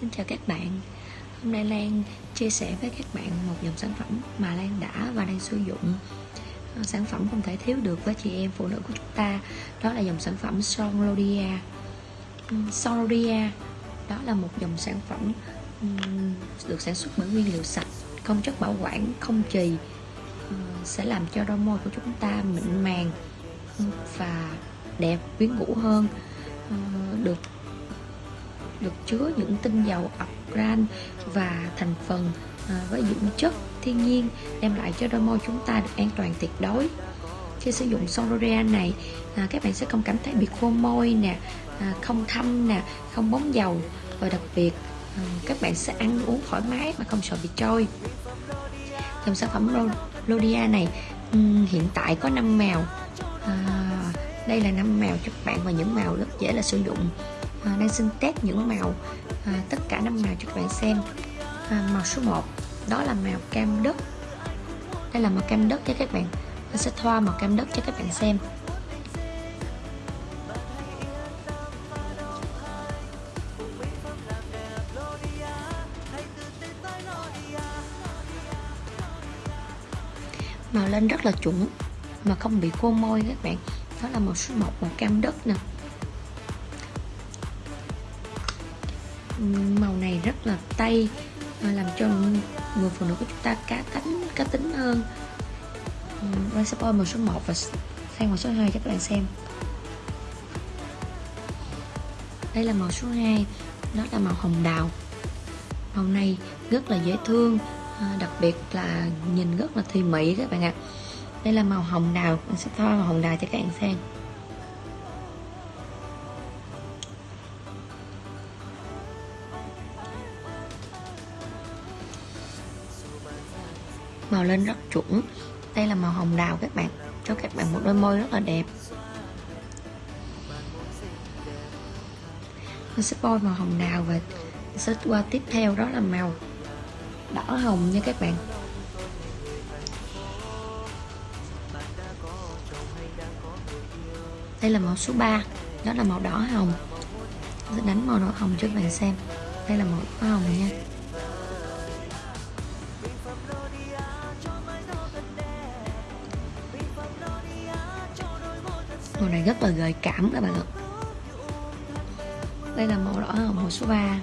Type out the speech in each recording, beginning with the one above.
Xin chào các bạn. Hôm nay Lan chia sẻ với các bạn một dòng sản phẩm mà Lan đã và đang sử dụng. Ờ, sản phẩm không thể thiếu được với chị em phụ nữ của chúng ta Đó là dòng sản phẩm Son Lodia ừ, Son Lodia Đó là một dòng sản phẩm được sản xuất bởi nguyên liệu sạch Không chất bảo quản, không trì ờ, Sẽ làm cho đôi môi của chúng ta mịn màng và đẹp, quyến rũ hơn ờ, Được được chứa những tinh dầu argan và thành phần à, với dưỡng chất. Thiên nhiên đem lại cho đôi môi chúng ta được an toàn tuyệt đối. Khi sử dụng Solorea này à, các bạn sẽ không cảm thấy bị khô môi nè à, không thâm nè không bóng dầu. Và đặc biệt à, các bạn sẽ ăn uống thoải mái mà không sợ bị trôi. Dòng sản phẩm Lodia này um, hiện tại có 5 màu. À, đây là năm màu cho các bạn và những màu rất dễ là sử dụng. Ờ, à, đang xin test những màu à, tất cả năm màu cho các bạn xem. À, màu số 1 đó là màu cam đất. Đây là màu cam đất cho các bạn. Tôi sẽ thoa màu cam đất cho các bạn xem. Màu lên rất là chuẩn mà không bị khô môi các bạn. Đó là màu số 1 màu cam đất nè. Màu này rất là tây à, làm cho người phụ nữ của chúng ta cá tính cá tính hơn. Quay sắp màu số 1 và sang màu số 2 cho các bạn xem. Đây là màu số 2 Đó là màu hồng đào. Màu này rất là dễ thương à, Đặc biệt là nhìn rất là thùy mỹ các bạn ạ. Đây là màu hồng đào, Mình sẽ thoa màu hồng đào cho các bạn xem. Màu lên rất chuẩn. Đây là màu hồng đào các bạn. Cho các bạn một đôi môi rất là đẹp. Mình sẽ bôi màu hồng đào và sẽ qua tiếp theo đó là màu đỏ hồng nha các bạn. Đây là màu số 3 đó là màu đỏ hồng. Sẽ đánh màu đỏ hồng cho các bạn xem. Đây là màu đỏ hồng nha. Màu này rất là gợi cảm các bạn ạ. Đây là màu đỏ hồng màu số 3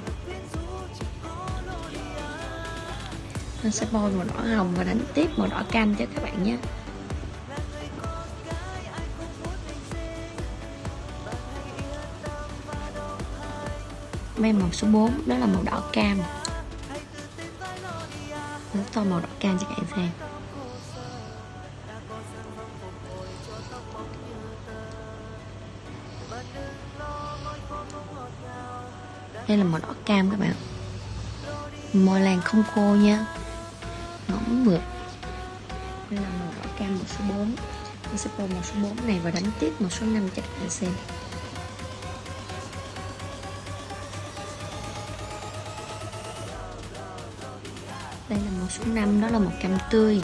nó sẽ bôi màu đỏ hồng và đánh tiếp màu đỏ cam cho các bạn nhé. May màu số 4 đó là màu đỏ cam. Sẽ tô màu đỏ cam cho các bạn xem. Đây là màu đỏ cam các bạn. Môi làng không khô nha. Ngỗng mượt. Đây là màu đỏ cam màu số 4 tôi sẽ màu số 4 này và đánh tiếp màu số 5 cho các bạn xem. Đây là màu số 5 đó là màu cam tươi.